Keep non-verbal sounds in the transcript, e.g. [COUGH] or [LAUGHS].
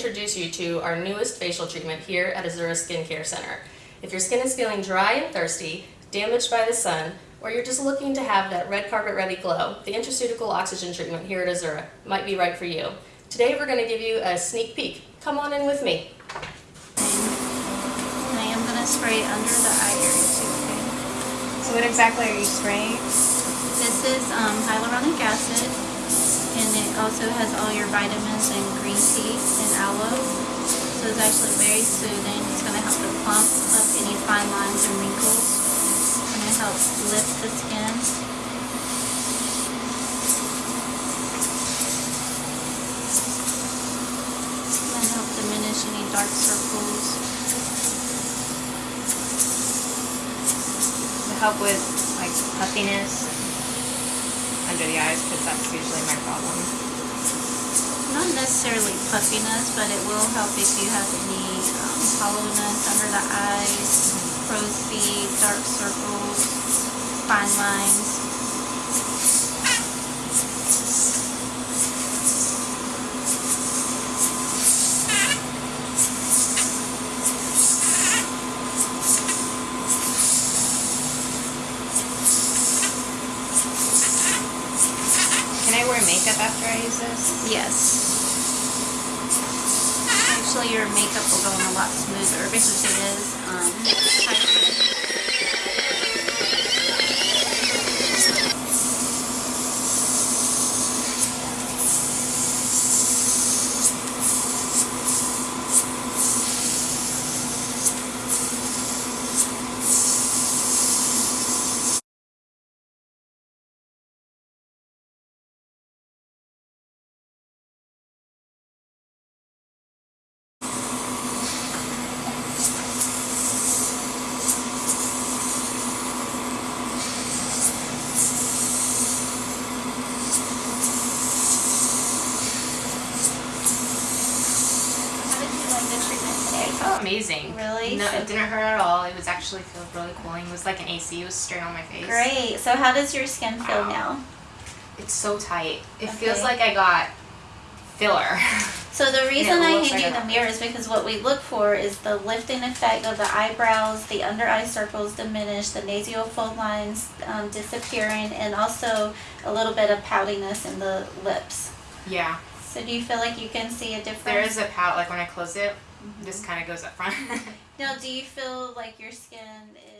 introduce you to our newest facial treatment here at Azura Skincare Center. If your skin is feeling dry and thirsty, damaged by the sun, or you're just looking to have that red carpet ready glow, the intraceutical oxygen treatment here at Azura might be right for you. Today we're going to give you a sneak peek. Come on in with me. I am gonna spray under the eye area too. So what exactly are you spraying? This is um, hyaluronic acid, and it also has all your vitamins and green tea and aloe. So it's actually very soothing. It's gonna help to plump up any fine lines and wrinkles. It's gonna help lift the skin. It's gonna help diminish any dark circles. To help with like puffiness under the eyes because that's usually my problem. Necessarily puffiness, but it will help if you have any um, hollowness under the eyes, crow's feet, dark circles, fine lines. Can I wear makeup after I use this? Yes. Actually, your makeup will go on a lot smoother because it is um, hydrated. How did you like the treatment today? It felt amazing. Really? No, it didn't hurt at all. It was actually feel really cooling. It was like an AC. It was straight on my face. Great. So how does your skin feel Wow. now? It's so tight. It feels like I got filler. [LAUGHS] So the reason I hand like you the mirror is because what we look for is the lifting effect of the eyebrows, the under eye circles diminish, the nasal fold lines um, disappearing, and also a little bit of poutiness in the lips. yeah. So do you feel like you can see a difference? There is a pout. Like when I close it, Mm-hmm. this kind of goes up front. [LAUGHS] Now, do you feel like your skin is